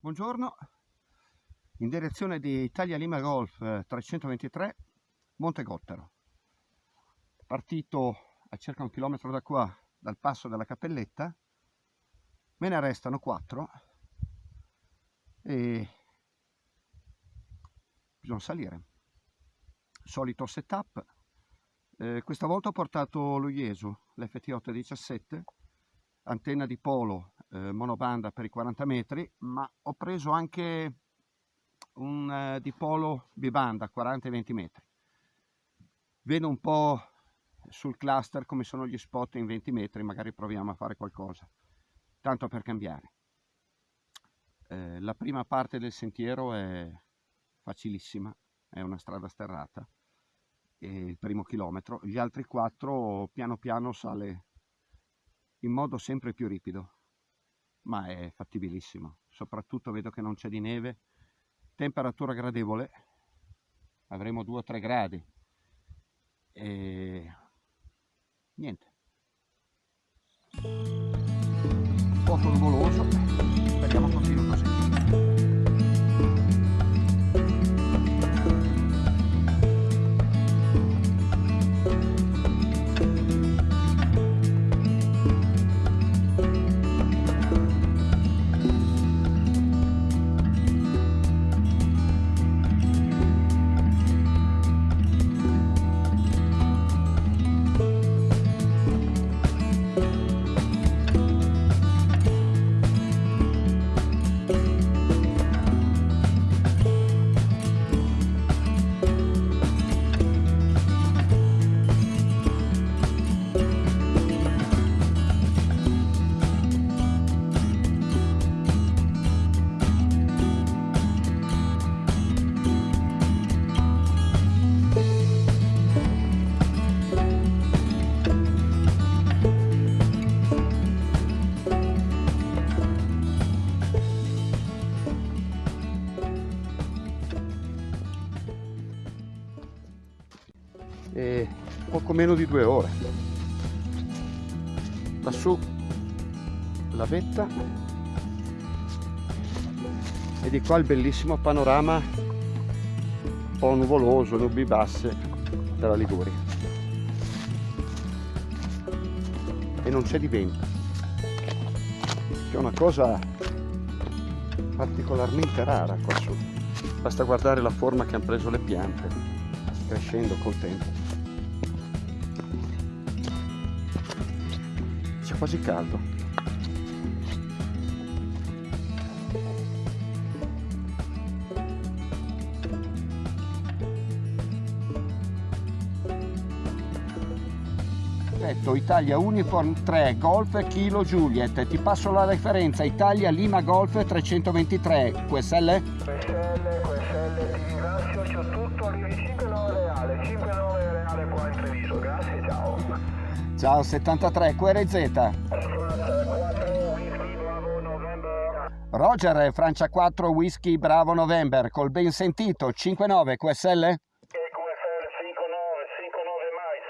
Buongiorno, in direzione di Italia Lima Golf 323 Monte Gottero. Partito a circa un chilometro da qua, dal passo della Cappelletta, me ne restano quattro e bisogna salire. Solito setup, eh, questa volta ho portato lo Iesu, l'FT817, antenna di polo eh, monobanda per i 40 metri, ma ho preso anche un eh, dipolo bibanda 40 20 metri. Vedo un po' sul cluster come sono gli spot in 20 metri, magari proviamo a fare qualcosa, tanto per cambiare. Eh, la prima parte del sentiero è facilissima, è una strada sterrata, il primo chilometro, gli altri quattro piano piano sale in modo sempre più ripido ma è fattibilissimo. Soprattutto vedo che non c'è di neve, temperatura gradevole, avremo 2-3 gradi e niente. Un po' nuvoloso, speriamo continui così. Meno di due ore. Lassù la vetta e di qua il bellissimo panorama un po' nuvoloso, nubi basse della Liguria. E non c'è di vento che è una cosa particolarmente rara qua su. Basta guardare la forma che hanno preso le piante crescendo col tempo quasi caldo. Perfetto Italia Uniform 3 Golf Kilo Juliet. Ti passo la referenza Italia Lima Golf 323 QSL? Ciao 73, QRZ. Roger, Francia 4, Whisky Bravo November, col ben sentito, 59 QSL? QSL 59, 59 mais,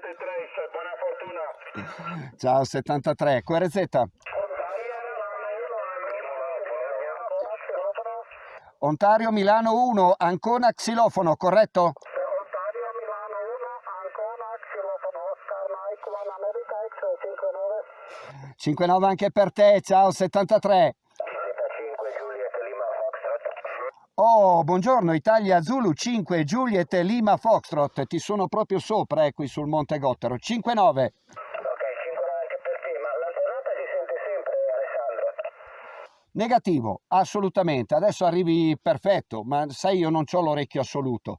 73, buona fortuna. Ciao 73, QRZ. Ontario Milano 1, Ancona Xilofono, corretto? 59 anche per te, ciao 73. Oh, buongiorno Italia Zulu 5 Juliet Lima Foxtrot, ti sono proprio sopra eh, qui sul Monte Gottero, 59. Ok, 59 anche per te, ma la tornata si sente sempre Alessandro? Negativo, assolutamente, adesso arrivi perfetto, ma sai io non ho l'orecchio assoluto.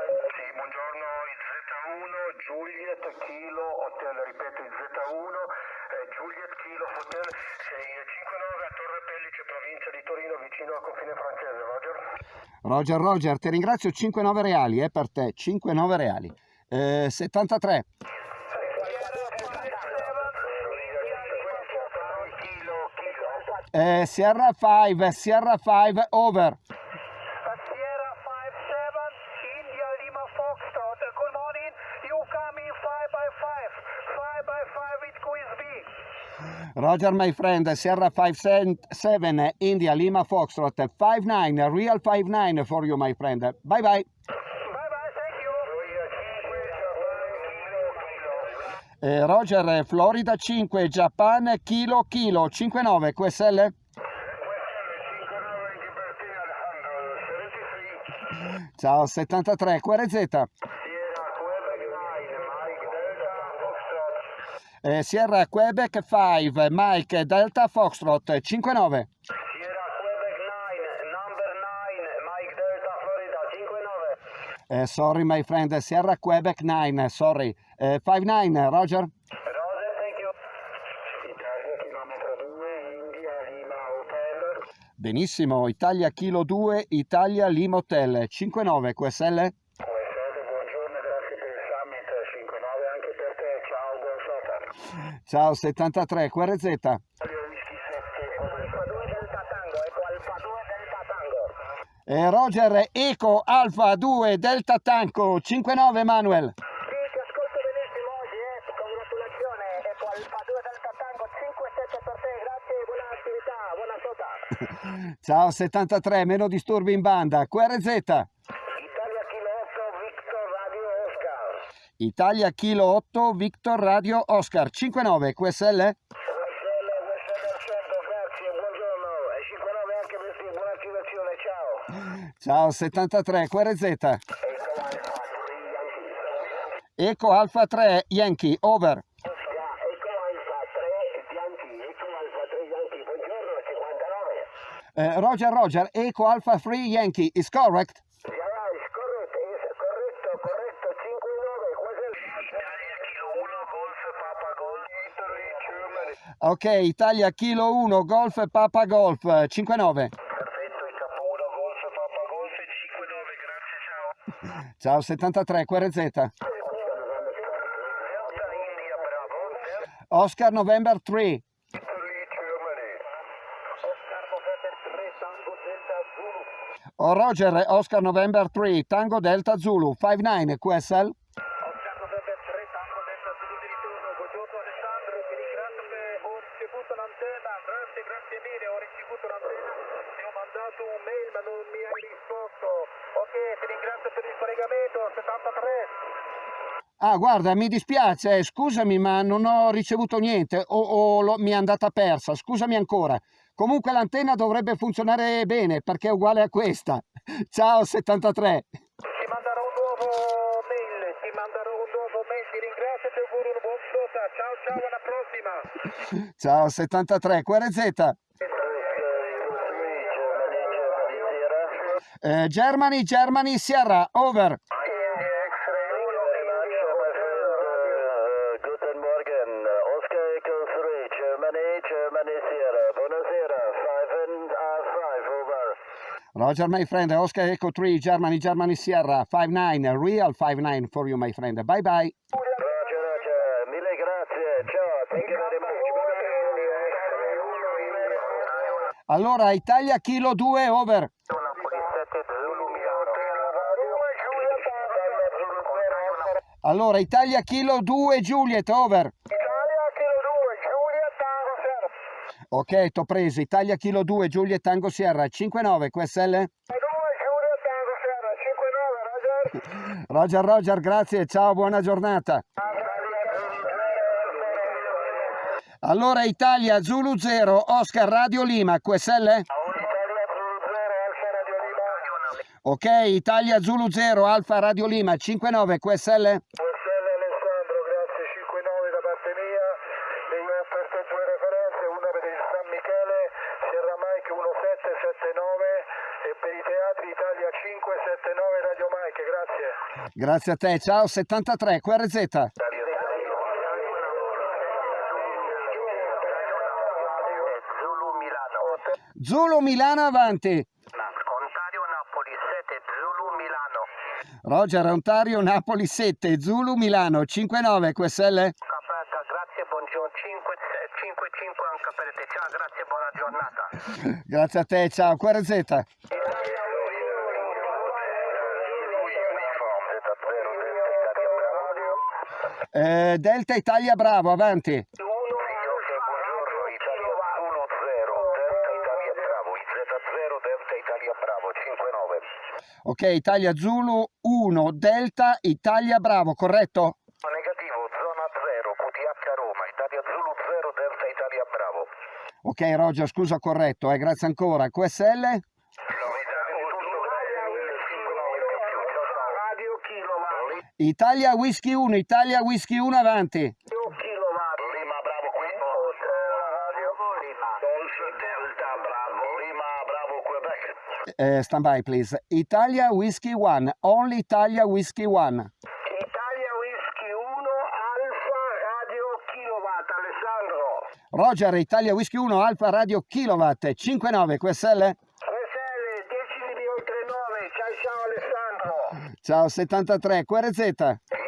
di Torino vicino al confine francese, Roger. Roger, Roger, ti ringrazio, 5-9 reali, è eh, per te, 5-9 reali. Eh, 73. Eh, Sierra 5, Sierra 5, over. Roger, my friend, Sierra 57, India, Lima, Foxtrot, 59, real 59 for you, my friend. Bye bye. Bye bye, thank you. Eh, Roger, Florida 5, Japan, kilo, kilo, 59, QSL? Ciao, 73, QRZ. Sierra Quebec 9, Mike Delta Foxtrot. Eh, Sierra Quebec 5, Mike, Delta, Foxtrot, 59. Sierra Quebec 9, number 9, Mike Delta Florida 59. Eh, sorry, my friend, Sierra Quebec 9, sorry. Eh, 59, Roger. Roger, thank you. Italia chilometro 2, India Lima Hotel. Benissimo, Italia Kilo 2, Italia Lima Hotel, 59, QSL? QSL, buongiorno, grazie per il summit 59 anche per te. Ciao, buon shot. Ciao, 73, QRZ. Italia Whisky 7, Alfa 2 Delta Tango, ecco Alfa 2 Delta Tango. Eh, Roger, Eco, Alfa 2, Delta Tanco, 59, Manuel. Sì, ti ascolto benissimo oggi, eh. Congratulazioni, ecco Alfa 2 Delta Tango 5-7 per te, grazie, buona attività, buona sota. Ciao, 73, meno disturbi in banda, QRZ. Italia Kilo 8, Victor Radio Oscar. Italia Kilo 8, Victor Radio Oscar, 59, QSL? Al centro, grazie, buongiorno. E 59 anche per te, buona attivazione, ciao. Ciao, 73, QRZ. Ecco Alfa 3 Yankee. Eco Alfa 3, Yankee, over. Ecco Alfa 3 Yankee, ecco Alfa 3 Yankee, buongiorno, 59. Eh, Roger, Roger, Eco Alfa 3, Yankee, is correct? Yeah, is correct, is corretto, corretto, 5-9, quasi Italia Kilo 1, Golf, Papa Golf, Italy, Germany. Ok, Italia Kilo 1, Golf, Papa Golf, 59. Perfetto, il capo 1, Golf, Papa Golf, 5-9, grazie, ciao. Ciao, 73, QRZ. Oscar November 3. Italy, Germany. Oscar November 3, Tango Delta Zulu. Oh, Roger, Oscar November 3, Tango Delta Zulu, 59, QSL? Oscar November 3, Tango Delta Zulu di ritorno. Buongiorno Alessandro, ti ringrazio per ricevuto l'antenna, grazie, grazie mille, ho ricevuto l'antenna, ti ho mandato un mail ma non mi hai risposto. Ok, ti ringrazio per il collegamento, 73. Ah, guarda, mi dispiace, scusami, ma non ho ricevuto niente o, o lo- mi è andata persa, scusami ancora. Comunque l'antenna dovrebbe funzionare bene perché è uguale a questa. Ciao 73. Ti manderò un nuovo mail, ti manderò un nuovo mail, ti ringrazio e ti auguro una buona sota. Ciao ciao, alla prossima. Ciao 73, QRZ. Eh, Germany, Germany, Sierra, over. Guten Morgen, Oscar Echo 3, Germany, Germany Sierra. Buonasera, 5 and uh, 5, over. Roger, my friend, Oscar Echo 3, Germany, Germany, Sierra, 59, real 59 for you, my friend. Bye bye. Roger, Roger, mille grazie, ciao, thank you very much. Allora, Italia Kilo 2, over. Allora, Italia Kilo 2, Juliet, over. Ok, t'ho preso. Italia Kilo 2, Juliet Tango Sierra, 59, QSL? Roger, Roger, grazie, ciao, buona giornata. Allora, Italia Zulu 0, Oscar Radio Lima, QSL? Ok, Italia Zulu 0, Alfa Radio Lima, 59, QSL? QSL Alessandro, grazie 5-9 da parte mia e Zulu Milano avanti. Ontario Napoli 7 Zulu Milano. Roger, Ontario, Napoli 7, Zulu Milano, 59, QSL? Aspetta, grazie, buongiorno 5 5 5 anche sapere. Ciao, grazie, buona giornata. Grazie a te, ciao. QRZ. Eh, Delta Italia Bravo, avanti. Buongiorno, Italia 1-0, Delta Italia Bravo, IZ0, Delta Italia Bravo, 5-9. Ok, Italia Zulu 1, Delta Italia Bravo, corretto? Negativo, zona 0, QTH Roma, Italia Zulu 0, Delta Italia Bravo. Ok, Roger, scusa, corretto, eh, grazie ancora. QSL? Italia Whisky 1, Italia Whisky 1, avanti. Kilowatt. Lima Bravo qui. Radio Lima. Golf Delta Bravo. Lima Bravo Quebec. Eh, stand by, please. Italia Whisky 1, only Italia Whisky 1. Italia Whisky 1 Alfa Radio Kilowatt. Alessandro. Roger, Italia Whisky 1, Alfa Radio Kilowatt, 59, QSL? RSL 10 di oltre 9. Ciao ciao Alessandro. Ciao, 73, QRZ?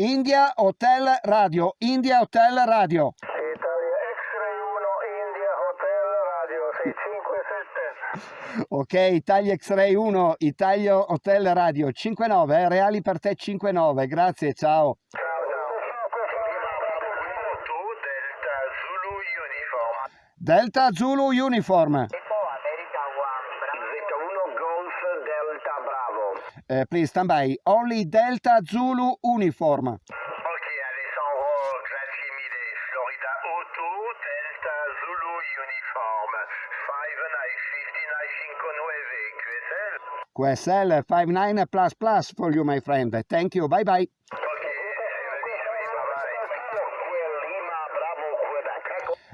India Hotel Radio, India Hotel Radio. Italia X-Ray 1 India Hotel Radio 657. Ok, Italia X-Ray 1, Italia Hotel Radio, 59, eh, reali per te 59, grazie, ciao. Ciao ciao. Delta Zulu Uniform. Delta Zulu Uniform, Eco America 1 Z1 Golf Delta Eh, please stand by, only Delta Zulu Uniform. Ok Alessandro, grazie mille. Florida Auto Delta Zulu Uniform. 5959 QSL. QSL 59 plus plus for you, my friend. Thank you, bye bye.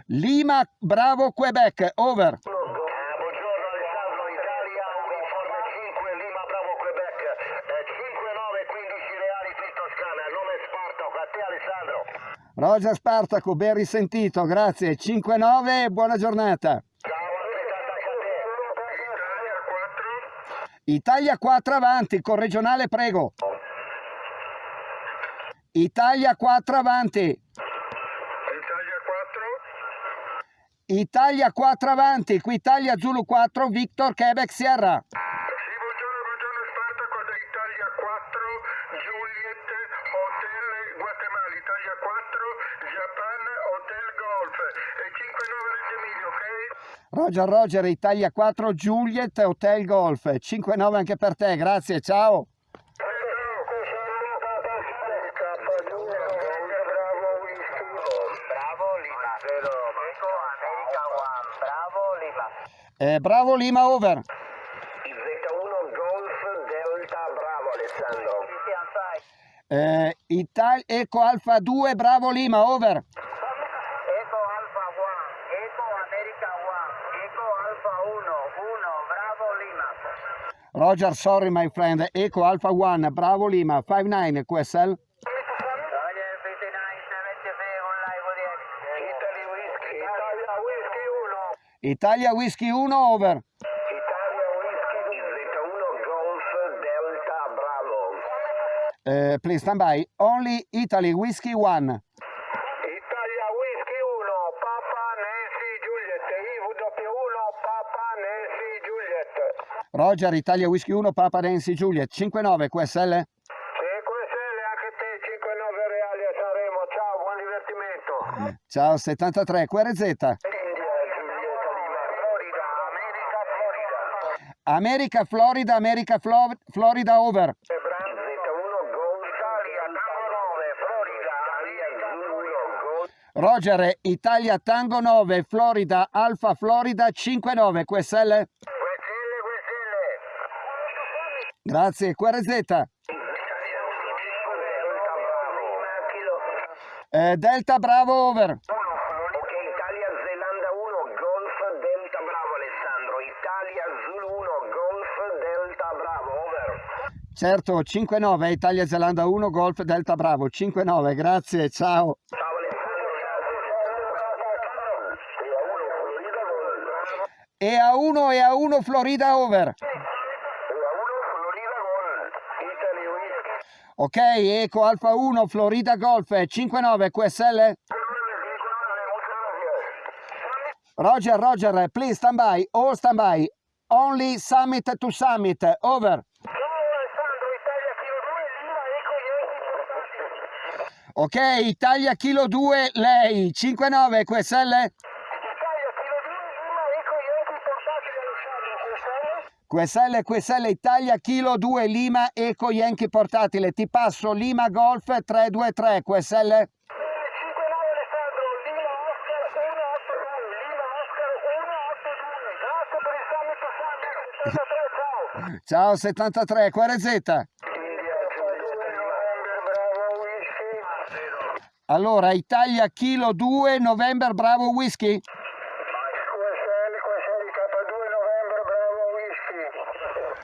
Lima Bravo Quebec, over. Eh, buongiorno Alessandro, Italia, uniforme 5, Lima Bravo Quebec, eh, 5-9, 15 reali qui Toscana, nome Spartaco, a te Alessandro. Roger Spartaco, ben risentito, grazie. 5-9, buona giornata. Italia 4. Italia 4 avanti, con regionale prego. Italia 4 avanti. Italia 4. Italia 4 avanti, qui Italia Zulu 4, Victor Quebec Sierra. Sì, buongiorno, buongiorno Spartaco, da Italia 4, Juliet, Hotel Guatemala, Italia 4, Japan, Hotel Golf, e 5-9 Reggio Emilia, ok? Roger Roger, Italia 4, Juliet, Hotel Golf. 5-9 anche per te, grazie, ciao. Eh, bravo Lima, over. Z1 Golf Delta Bravo Alessandro. Eh, Italia Eco Alfa 2, bravo Lima, over. Eco Alpha One. Eco America One. Eco Alpha 1. 1. Bravo Lima. Roger, sorry my friend, Eco Alpha 1, bravo Lima, 5-9, QSL. Roger 5973 on live audience. Italy Whiskey. Italia Whiskey 1. Italia Whisky 1, over. Italia Whiskey Z1 Golf Delta Bravo. Eh, please stand by, only Italy Whisky 1. Italia Whiskey 1 Papa Nancy Juliet IW1 Papa Nancy Juliet. Roger, Italia Whisky 1, Papa Nancy Juliet, 5-9, QSL. 5 stelle anche te 5-9 reali a Sanremo. Ciao, buon divertimento. Ciao, 73, QRZ. America, Florida. America, Flo- Florida, over. Z1 Golf Italia, Tango 9, Florida, Italia Zulu Golf. Roger, Italia Tango 9, Florida, Alfa Florida, 5-9, QSL. Grazie, QRZ. Eh, Delta Bravo, over. Ok, Italia Zelanda 1, Golf Delta Bravo Alessandro. Italia Zulu 1, Golf Delta Bravo, over. Certo, 5-9, Italia Zelanda 1, Golf Delta Bravo, 5-9, grazie, ciao. Ciao Alessandro. E a 1 e a 1 Florida, over. E a 1 Florida Gol. Italy Whisky. Ok, Eco Alfa 1, Florida Golf 59 QSL. Roger, Roger, please stand by, all stand by. Only summit to summit, over. Ok, Italia Kilo 2, lei, 59 QSL. QSL, QSL Italia Kilo 2 Lima Eco Yankee portatile. Ti passo Lima Golf 323 QSL. Ciao 73, QRZ. Allora, Italia Kilo 2 November Bravo Whisky.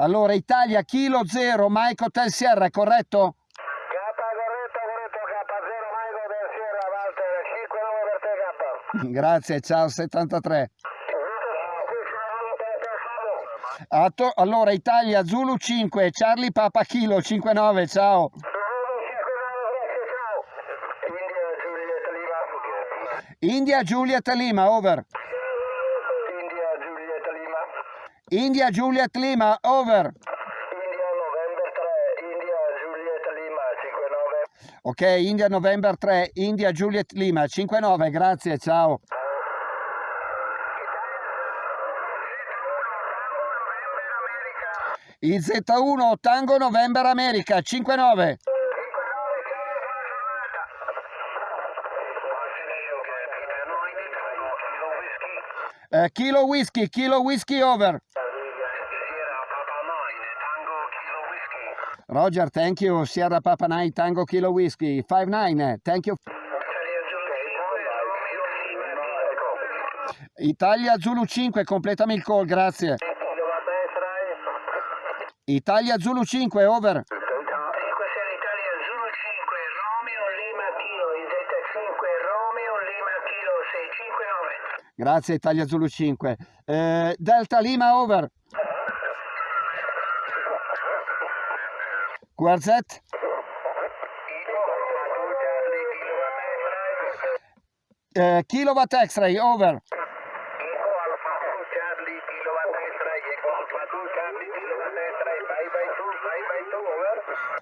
Allora, Italia, Kilo 0, Mike Hotel Sierra, è corretto? Grazie, ciao 73. Atto- allora, Italia, Zulu 5, Charlie Papa Kilo 59, ciao. India Juliet Lima, over. India Juliet Lima, over. Ok, India November 3, India Juliet Lima 59, grazie, ciao. IZ1 Tango November America 59. Eh, kilo whisky, kilo whisky over. Roger, thank you. Sierra Papa 9 Tango Kilo Whisky 59. Thank you. Italia Zulu 5, completami il call, grazie. Italia Zulu 5, over. Grazie Italia Zulu 5. Eh, Delta Lima, over. QRZ. Eh, kilowatt X-ray, over.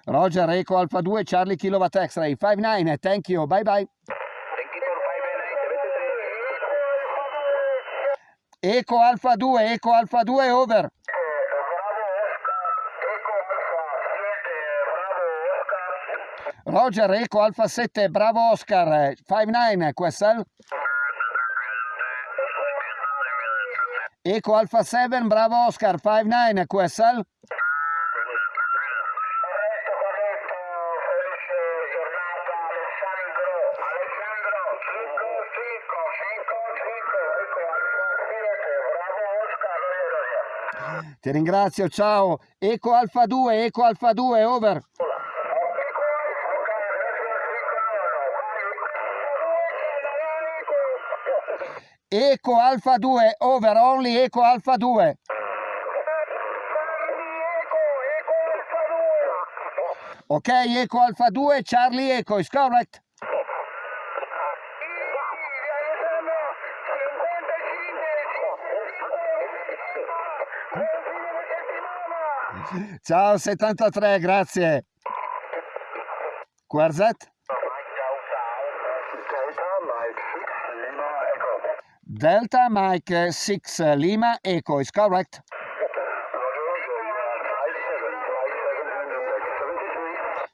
Roger, Eco Alfa 2, Charlie Kilowatt X-ray, 59, thank you, bye bye. Eco Alfa 2, Eco Alfa 2, over. Roger, Eco Alfa 7, bravo Oscar, 59, QSL. Eco Alfa 7, bravo Oscar, 59, QSL. Ti ringrazio, ciao. Eco Alfa 2, Eco Alfa 2, over. Eco Alfa 2, over, only Eco Alfa 2. Ok, Eco Alfa 2, Charlie Eco, is correct? Ciao 73, grazie. QRZ? Delta Mike 6 Lima Echo is correct?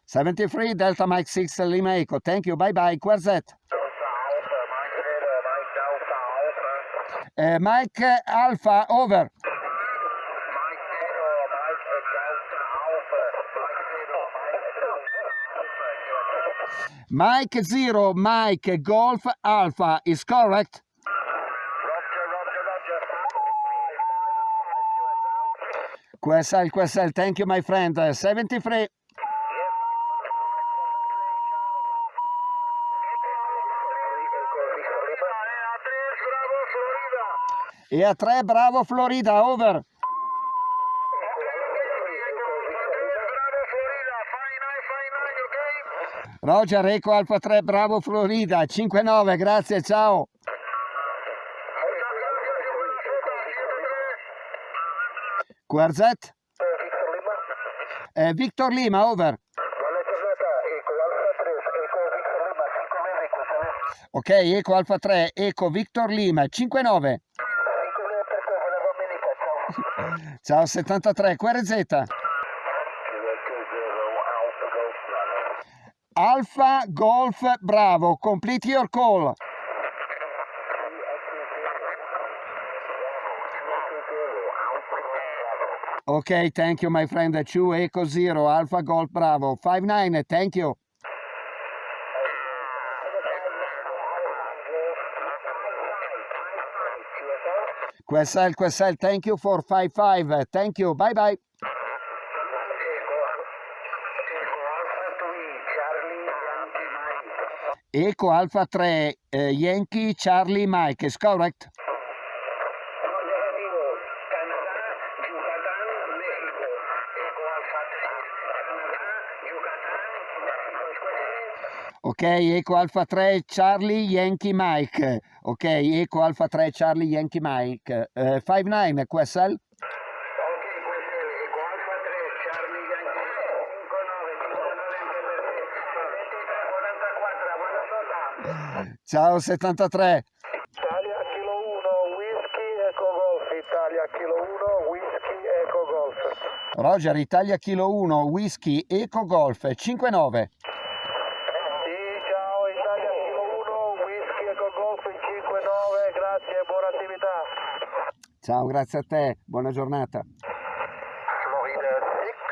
73 Delta Mike 6 Lima Echo. Thank you. Bye bye. QRZ? Uh, Mike Alpha over. Mike Zero, Mike Golf Alpha is correct? Roger, Roger, Roger. QSL, QSL, thank you my friend. 73. E a 3, bravo Florida, over. Roger, Eco Alfa 3, bravo Florida, 5-9, grazie, ciao. QRZ? Victor Lima, over. Buona giornata, Eco Alfa 3, Eco Victor Lima, 5 metri, questa è Ok, Eco Alfa 3, Eco Victor Lima, 5-9. 5 metri per te, buona domenica, ciao. Ciao 73, QRZ. Alfa Golf Bravo, complete your call. Ok, thank you my friend. 2 Eco Zero, Alfa Golf Bravo, 5-9, thank you. QSL, QSL, thank you for 5-5, thank you, bye bye. Eco Alfa 3, eh, Yankee Charlie Mike, is correct? Ok, Eco Alfa 3 Charlie Yankee Mike. Ok, Eco Alfa 3 Charlie Yankee Mike. Eh, 5-9 QSL. Ciao 73. Italia Kilo 1, Whisky Eco Golf, Italia Kilo 1, Whisky Eco Golf. Roger, Italia Kilo 1, Whisky Eco Golf 5-9. Sì, ciao Italia Kilo 1, Whisky Eco Golf 59, grazie, buona attività. Ciao, grazie a te, buona giornata. Florida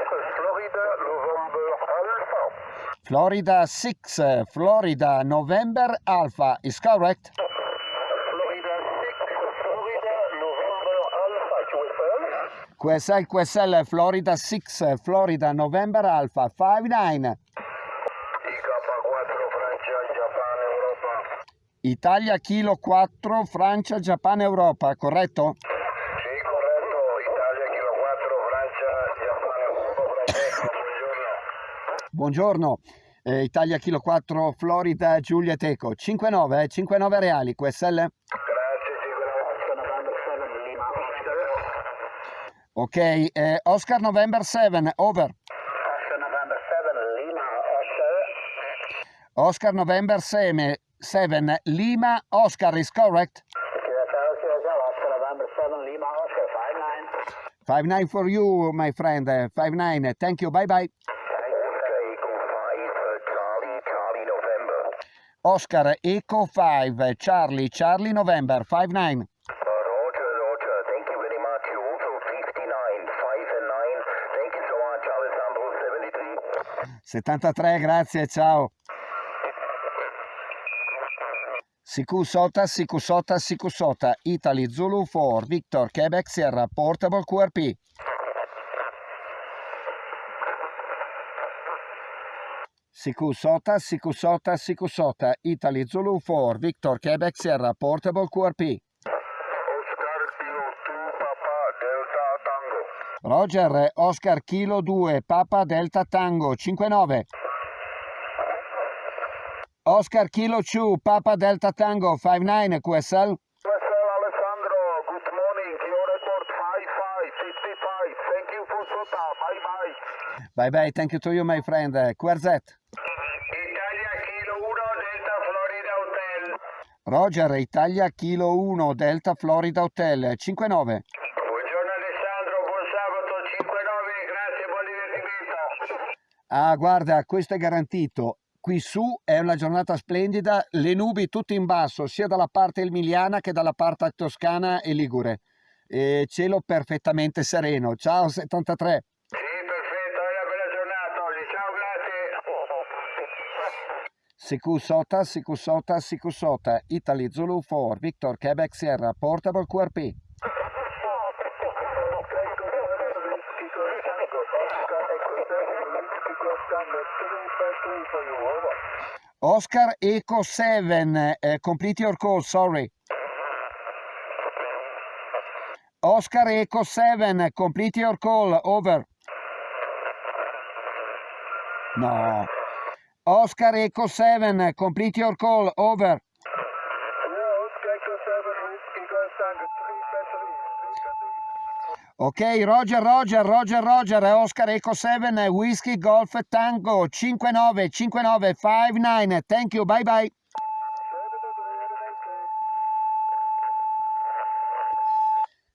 6, Florida November Alpha. Florida 6, Florida November Alpha, is correct? Florida 6, Florida November Alpha, QSL. QSL, QSL, Florida 6, Florida November Alpha 5-9. IK4 Francia, Giappone, Europa. Italia Kilo 4, Francia, Giappone, Europa, corretto? Sì, corretto, Italia Kilo 4, Francia, Giappone, Europa, Francesco, buongiorno. Eh, Italia Kilo 4, Florida, Giulia Teco, 5-9, eh, 5-9 reali, QSL? Grazie, sì, November 7, Lima, Oscar. Ok, eh, Oscar November 7, over. Oscar November 7, Lima, Oscar. Oscar November 7, 7 Lima, Oscar is correct? Oscar November 7, Lima, Oscar, 5-9. 5-9 for you, my friend, 5-9, thank you, bye bye. Echo 5, Charlie, Charlie, November. Oscar Eco 5, Charlie, Charlie November, 5-9. Roger, Roger, thank you very much. You also 59, 5 and 9. Thank you so much, Alessandro 73. 73, grazie, ciao. Sikusota, Sikusota, Sikusota, Italy Zulu 4, Victor, Quebec Sierra, Portable QRP. Sikusota, Sikusota, Sikusota, Italy Zulu 4, Victor, Quebec Sierra, Portable QRP. Oscar Kilo 2, Papa, Delta, Tango. Roger, Oscar Kilo 2, Papa Delta Tango, 59. Oscar Kilo 2, Papa Delta Tango, 59, QSL. QSL Alessandro, good morning. Your report 55, 55. Thank you for SOTA. Bye bye. Bye thank you to you, my friend. QRZ. Italia Kilo 1, Delta Florida Hotel. Roger, Italia Kilo 1, Delta Florida Hotel, 59. Buongiorno Alessandro, buon sabato 5-9, grazie, buon divertimento. Ah, guarda, questo è garantito. Qui su è una giornata splendida, le nubi tutte in basso, sia dalla parte emiliana che dalla parte toscana e ligure. E cielo perfettamente sereno. Ciao 73. Sì, perfetto, è una bella giornata oggi. Ciao, grazie. CQ Sota, CQ Sota, CQ Sota, Italy Zulu 4, Victor Quebec Sierra, Portable QRP. Oscar Echo 7, uh, complete your call, sorry. Oscar Echo 7, complete your call, over. No. Oscar Echo 7, complete your call, over. Ok, Roger, Roger, Roger, Roger, Oscar Echo 7, Whiskey Golf Tango 595959. Thank you, bye bye.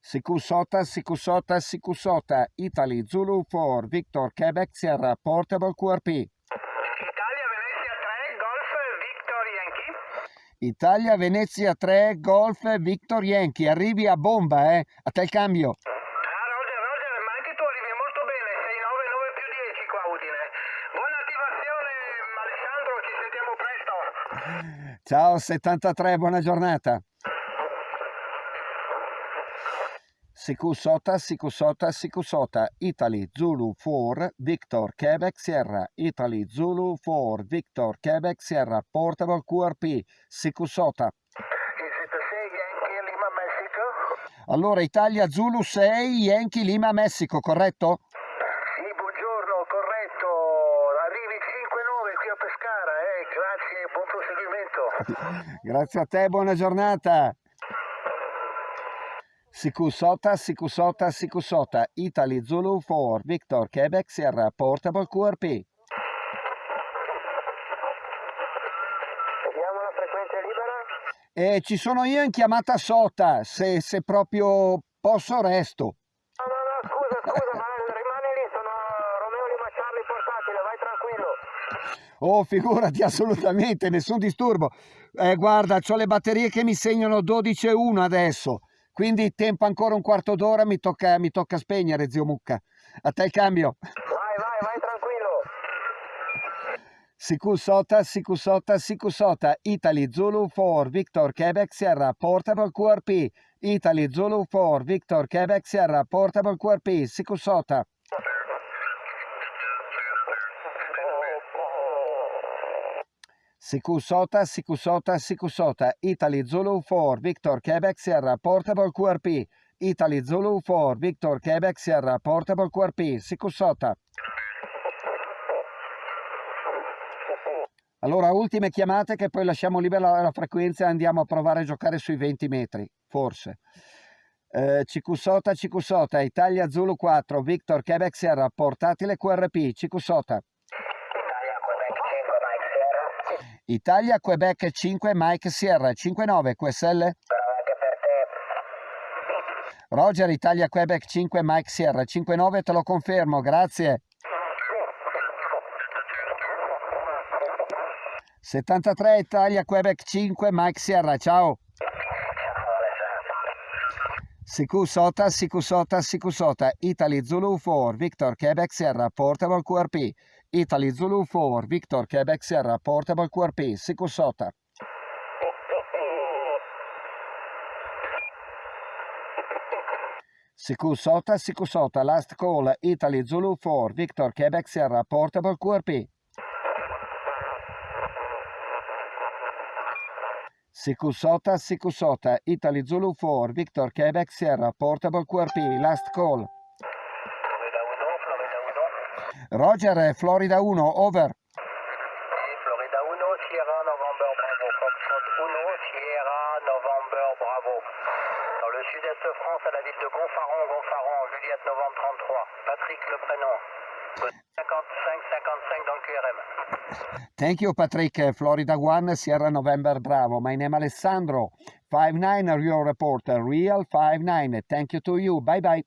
Sikusota, Sikusota, Sikusota, Italy, Zulu 4, Victor, Quebec, Sierra, Portable QRP. Italia, Venezia 3, Golf, Victor Yankee. Italia, Venezia 3, Golf, Victor Yankee. Arrivi a bomba, eh? A te il cambio. Ah, Roger, Roger, ma anche tu arrivi molto bene, 699 più 10 qua a Udine. Buona attivazione, Alessandro, ci sentiamo presto. Ciao 73, buona giornata. Sikusota, Sikusota, Sikusota, Italy, Zulu 4, Victor, Quebec, Sierra, Italy, Zulu 4, Victor, Quebec, Sierra, Portable QRP, Mexico? Allora, Italia, Zulu 6, Yankee, Lima, Messico, corretto? Sì, buongiorno, corretto. Arrivi 5-9 qui a Pescara, eh. Grazie, buon proseguimento. Grazie a te, buona giornata. Sikusota, Sikusota, Sikusota, Italy, Zulu 4, Victor, Quebec, Sierra, Portable QRP. Vediamo la frequenza libera. E ci sono io in chiamata sota, se, se proprio posso resto. No, no, no, scusa, scusa, ma rimani lì, sono Romeo Lima Charlie portatile, vai tranquillo. Oh, figurati, assolutamente, nessun disturbo. Eh, guarda, ho le batterie che mi segnano 12 e 1 adesso, quindi tempo ancora un quarto d'ora, mi tocca, mi tocca spegnere, zio Mucca. A te il cambio. Vai, vai, vai tranquillo. Sikusota, Sikusota, Sikusota, Italy, Zulu 4, Victor, Quebec, Sierra, Portable QRP. Italy, Zulu 4, Victor, Quebec, Sierra, Portable QRP, Sikusota. Sikusota, Sikusota, Sikusota, Italy, Zulu 4, Victor, Quebec, Sierra, Portable QRP. Italy, Zulu 4, Victor, Quebec, Sierra, Portable QRP, Sikusota. Allora, ultime chiamate che poi lasciamo libera la frequenza e andiamo a provare a giocare sui 20 metri, forse. Eh, Cicusota, Cicusota, Italia Zulu 4, Victor, Quebec, Sierra, portatile QRP, Cicusota. Italia, Quebec 5, Mike Sierra. Italia, Quebec 5, Mike Sierra, 59, QSL. Roger, Italia, Quebec 5, Mike Sierra, 59, te lo confermo, grazie. 73, Italia, Quebec 5, Mike Sierra, ciao. Sikusota, Sikusota, Sikusota, Italy Zulu 4, Victor, Quebec Sierra, Portable QRP. Italy Zulu 4, Victor, Quebec Sierra, Portable QRP, Sikusota. Sikusota, Sikusota, last call, Italy Zulu 4, Victor, Quebec Sierra, Portable QRP. Sikusota, Sikusota, Italy Zulu 4, Victor, Quebec Sierra, Portable QRP, last call. Florida 1, Florida 1. Roger, eh, Florida 1, over. Sì, Florida 1, Sierra November Bravo. Foxtrot 1, Sierra November Bravo. Dans le sud-est de France, à la ville de Gonfaron, Gonfaron, Juliette Novembre 33. Patrick le prénom. 55-55 dans le QRM. Thank you, Patrick. Eh, Florida 1, Sierra November, bravo. My name Alessandro. 5-9, your reporter. Real 5-9. Thank you to you. Bye bye.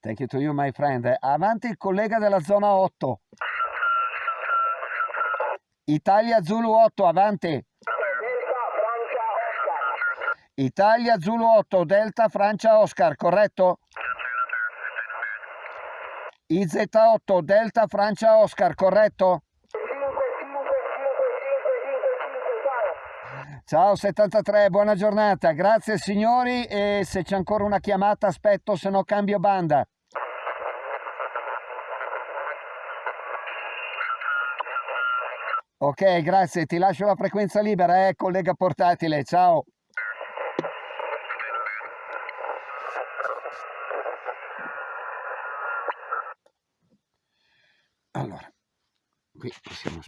Thank you to you, my friend. Avanti il collega della zona 8. Italia Zulu 8, avanti. Italia Zulu 8, Delta Francia Oscar, corretto? IZ8, Delta Francia Oscar, corretto? Ciao. Ciao 73, buona giornata. Grazie signori e se c'è ancora una chiamata aspetto, se no cambio banda. Ok, grazie, ti lascio la frequenza libera, eh, collega portatile. Ciao. Allora, qui siamo